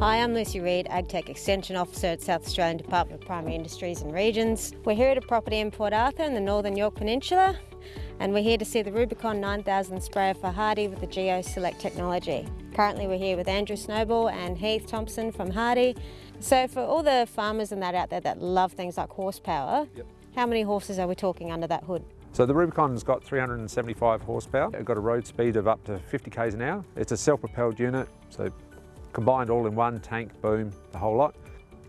Hi, I'm Lucy Reid, AgTech Extension Officer at South Australian Department of Primary Industries and Regions. We're here at a property in Port Arthur in the Northern Yorke Peninsula and we're here to see the Rubicon 9000 sprayer for Hardi with the GeoSelect technology. Currently we're here with Andrew Snowball and Heath Thompson from Hardi. So for all the farmers and that out there that love things like horsepower, yep. how many horses are we talking under that hood? So the Rubicon's got 375 horsepower. It's got a road speed of up to 50 k's an hour. It's a self-propelled unit, so combined all in one tank, boom, the whole lot.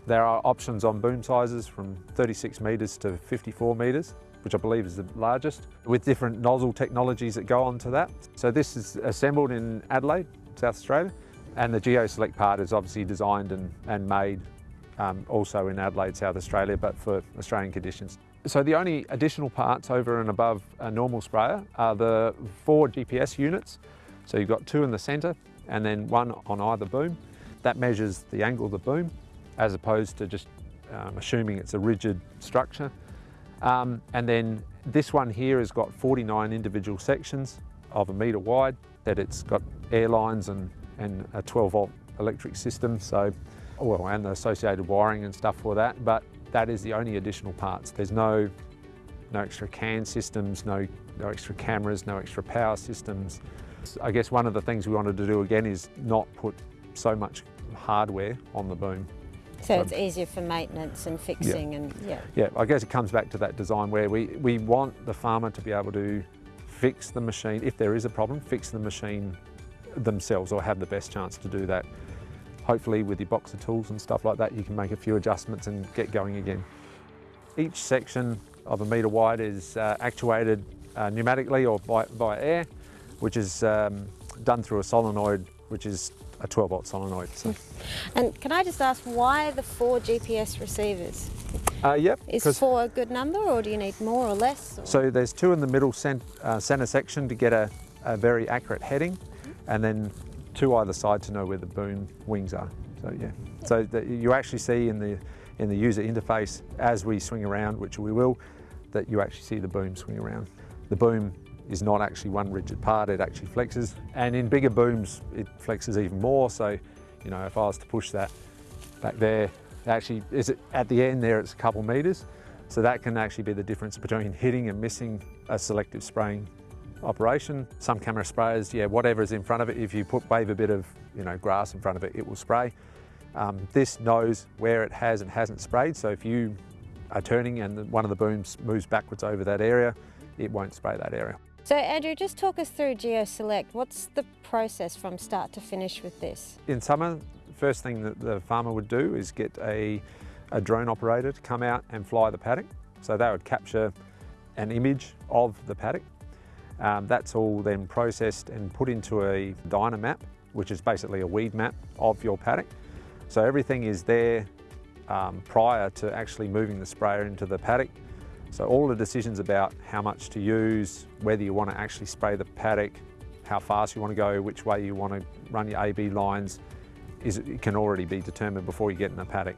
There are options on boom sizes from 36 metres to 54 metres, which I believe is the largest, with different nozzle technologies that go onto that. So this is assembled in Adelaide, South Australia, and the GeoSelect part is obviously designed and, and made um, also in Adelaide, South Australia, but for Australian conditions. So the only additional parts over and above a normal sprayer are the four GPS units. So you've got two in the centre and then one on either boom. That measures the angle of the boom as opposed to just um, assuming it's a rigid structure. Um, and then this one here has got 49 individual sections of a metre wide, that it's got air lines and, and a 12 volt electric system, so, well, and the associated wiring and stuff for that, but that is the only additional parts. There's no, no extra CAN systems, no, no extra cameras, no extra power systems. I guess one of the things we wanted to do again is not put so much hardware on the boom. So, so it's easier for maintenance and fixing yeah. and yeah. Yeah, I guess it comes back to that design where we, we want the farmer to be able to fix the machine, if there is a problem, fix the machine themselves or have the best chance to do that. Hopefully with your box of tools and stuff like that, you can make a few adjustments and get going again. Each section of a metre wide is uh, actuated uh, pneumatically or by, by air which is um, done through a solenoid, which is a 12 volt solenoid. So. And can I just ask why the four GPS receivers? Uh, yep. Is four a good number or do you need more or less? Or? So there's two in the middle cent uh, center section to get a, a very accurate heading and then two either side to know where the boom wings are. So yeah, so you actually see in the, in the user interface as we swing around, which we will, that you actually see the boom swing around. The boom is not actually one rigid part, it actually flexes. And in bigger booms, it flexes even more. So, you know, if I was to push that back there, actually is it at the end there, it's a couple meters. So that can actually be the difference between hitting and missing a selective spraying operation. Some camera sprayers, yeah, whatever is in front of it, if you put wave a bit of you know grass in front of it, it will spray. Um, this knows where it has and hasn't sprayed, so if you are turning and one of the booms moves backwards over that area, it won't spray that area. So Andrew, just talk us through GeoSelect. What's the process from start to finish with this? In summer, first thing that the farmer would do is get a, a drone operator to come out and fly the paddock. So they would capture an image of the paddock. Um, that's all then processed and put into a Dynamap, which is basically a weed map of your paddock. So everything is there um, prior to actually moving the sprayer into the paddock. So all the decisions about how much to use, whether you want to actually spray the paddock, how fast you want to go, which way you want to run your AB lines, is, it can already be determined before you get in the paddock.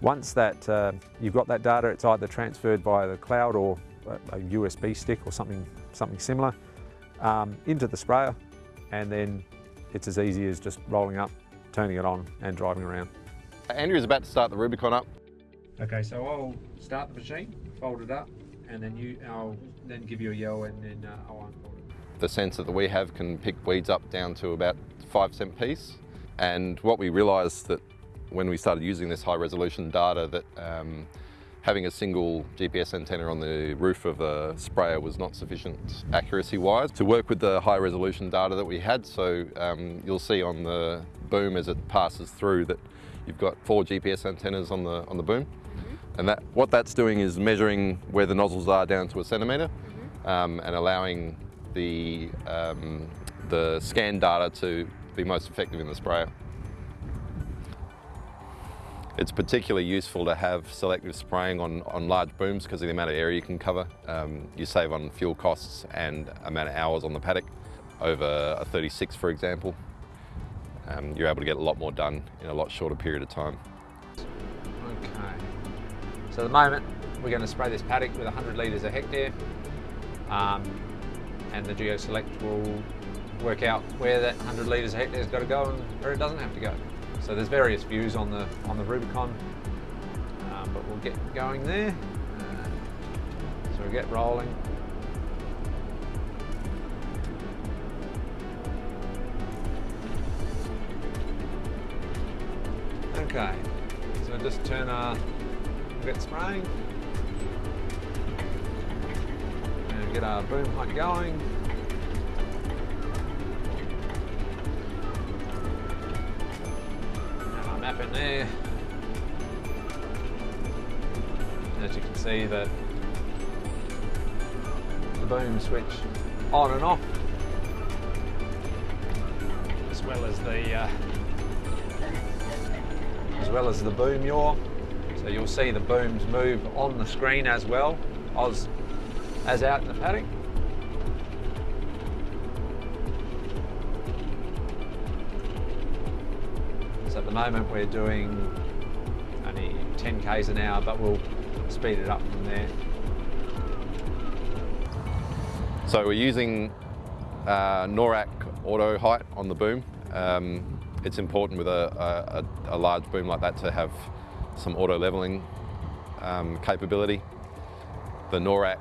Once that uh, you've got that data, it's either transferred via the cloud or a USB stick or something, something similar um, into the sprayer and then it's as easy as just rolling up, turning it on and driving around. Andrew's about to start the Rubicon up. Okay, so I'll start the machine fold it up, and then you, I'll then give you a yell, and then uh, I'll unfold it. The sensor that we have can pick weeds up down to about five cent piece, and what we realised that when we started using this high resolution data that um, having a single GPS antenna on the roof of a sprayer was not sufficient accuracy wise to work with the high resolution data that we had. So um, you'll see on the boom as it passes through that you've got four GPS antennas on the, on the boom. And that, what that's doing is measuring where the nozzles are down to a centimetre mm -hmm. um, and allowing the, um, the scan data to be most effective in the sprayer. It's particularly useful to have selective spraying on, on large booms because of the amount of area you can cover. Um, you save on fuel costs and amount of hours on the paddock. Over a 36, for example, um, you're able to get a lot more done in a lot shorter period of time. So at the moment, we're going to spray this paddock with 100 litres a hectare, um, and the GeoSelect will work out where that 100 litres a hectare has got to go and where it doesn't have to go. So there's various views on the on the Rubicon, um, but we'll get going there. Uh, so we get rolling. Okay, so just turn our get spraying and get our boom height going. And our map in there. As you can see that the boom switch on and off as well as the uh, as well as the boom yaw. So you'll see the booms move on the screen as well as, as out in the paddock. So at the moment we're doing only 10 k's an hour, but we'll speed it up from there. So we're using uh, NORAC auto height on the boom. Um, it's important with a, a, a, large boom like that to have some auto leveling um, capability. The NORAC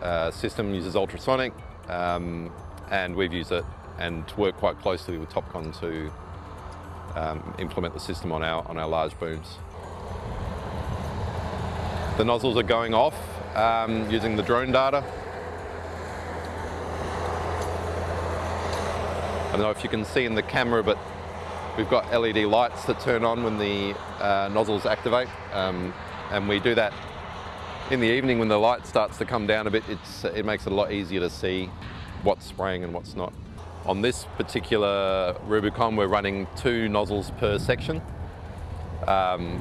uh, system uses ultrasonic um, and we've used it and work quite closely with Topcon to um, implement the system on our, on our large booms. The nozzles are going off um, using the drone data. I don't know if you can see in the camera, but We've got LED lights that turn on when the uh, nozzles activate um, and we do that in the evening when the light starts to come down a bit, it makes it a lot easier to see what's spraying and what's not. On this particular Rubicon, we're running two nozzles per section um,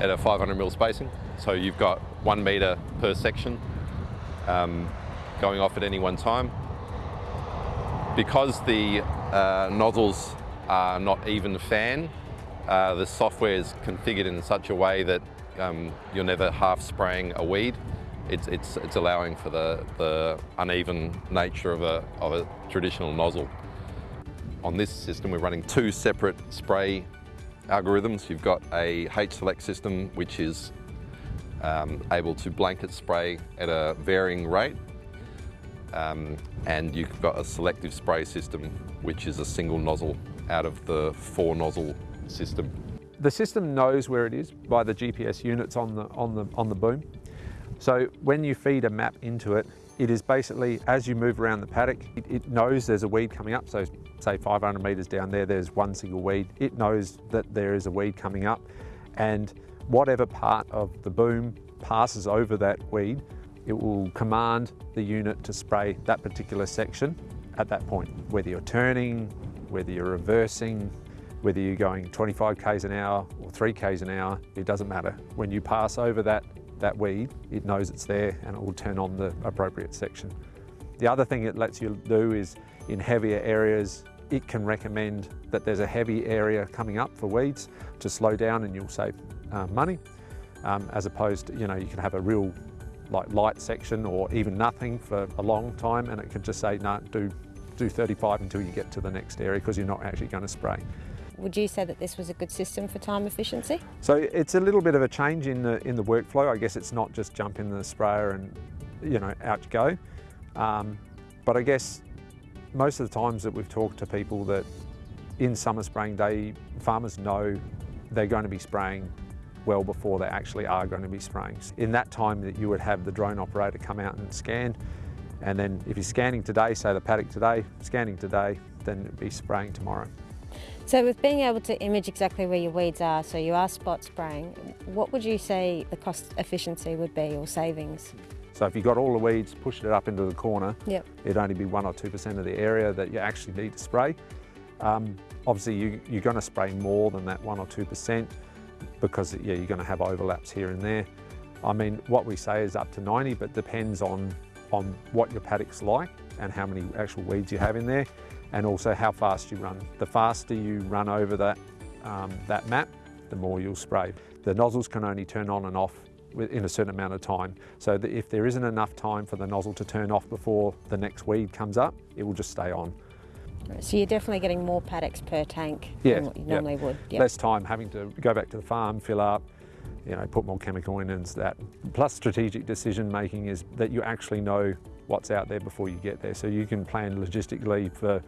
at a 500 mil spacing. So you've got one meter per section um, going off at any one time. Because the uh, nozzles are not even fan. Uh, the software is configured in such a way that um, you're never half spraying a weed. It's, it's, it's allowing for the, the uneven nature of a, of a traditional nozzle. On this system, we're running two separate spray algorithms. You've got a H-Select system, which is um, able to blanket spray at a varying rate. Um, and you've got a selective spray system, which is a single nozzle out of the four nozzle system. The system knows where it is by the GPS units on the, on the, on the boom. So when you feed a map into it, it is basically, as you move around the paddock, it, it, knows there's a weed coming up. So say 500 metres down there, there's one single weed. It knows that there is a weed coming up and whatever part of the boom passes over that weed, it will command the unit to spray that particular section at that point, whether you're turning, whether you're reversing, whether you're going 25 k's an hour or 3 k's an hour, it doesn't matter. When you pass over that, that weed, it knows it's there and it will turn on the appropriate section. The other thing it lets you do is in heavier areas, it can recommend that there's a heavy area coming up for weeds to slow down and you'll save uh, money. Um, as opposed to, you know, you can have a real like light section or even nothing for a long time and it could just say, no, do do 35 until you get to the next area because you're not actually going to spray. Would you say that this was a good system for time efficiency? So it's a little bit of a change in the in the workflow. I guess it's not just jump in the sprayer and you know out you go. Um, but I guess most of the times that we've talked to people that in summer spraying day, farmers know they're going to be spraying well before they actually are going to be spraying. In that time that you would have the drone operator come out and scan, and then if you're scanning today, say the paddock today, scanning today, then it'd be spraying tomorrow. So with being able to image exactly where your weeds are, so you are spot spraying, what would you say the cost efficiency would be or savings? So if you got all the weeds, pushed it up into the corner, yep. it'd only be one or 2% of the area that you actually need to spray. Um, obviously you, are going to spray more than that one or 2% because yeah, you're going to have overlaps here and there. I mean, what we say is up to 90, but depends on on what your paddock's like and how many actual weeds you have in there and also how fast you run. The faster you run over that, um, that map, the more you'll spray. The nozzles can only turn on and off in a certain amount of time. So if there isn't enough time for the nozzle to turn off before the next weed comes up, it will just stay on. So you're definitely getting more paddocks per tank Yeah, than what you normally would. Yep. Less time having to go back to the farm, fill up, you know, put more chemical in and that. Plus strategic decision making is that you actually know what's out there before you get there. So you can plan logistically for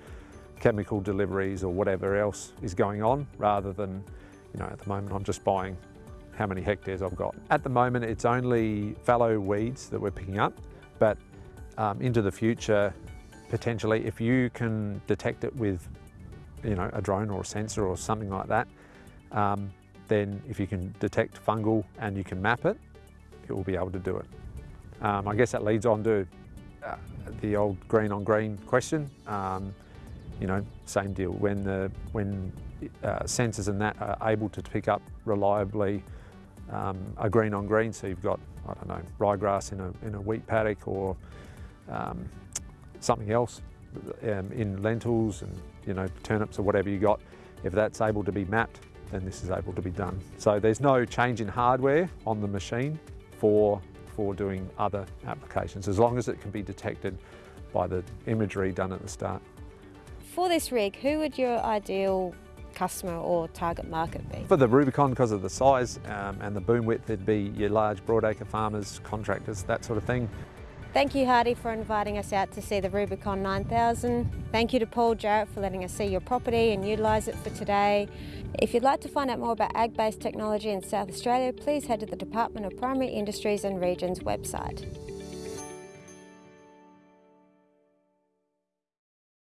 chemical deliveries or whatever else is going on rather than, you know, at the moment I'm just buying how many hectares I've got. At the moment it's only fallow weeds that we're picking up, but um, into the future, potentially if you can detect it with, you know, a drone or a sensor or something like that, um, then if you can detect fungal and you can map it, it will be able to do it. Um, I guess that leads on to uh, the old green on green question. Um, you know, same deal. When the when uh, sensors and that are able to pick up reliably um, a green on green, so you've got I don't know ryegrass in a in a wheat paddock or um, something else um, in lentils and you know turnips or whatever you got. If that's able to be mapped, then this is able to be done. So there's no change in hardware on the machine for for doing other applications, as long as it can be detected by the imagery done at the start. For this rig, who would your ideal customer or target market be? For the Rubicon, because of the size um, and the boom width, it'd be your large broadacre farmers, contractors, that sort of thing. Thank you, Hardi, for inviting us out to see the Rubicon 9000. Thank you to Paul Jarrett for letting us see your property and utilise it for today. If you'd like to find out more about ag based technology in South Australia, please head to the Department of Primary Industries and Regions website.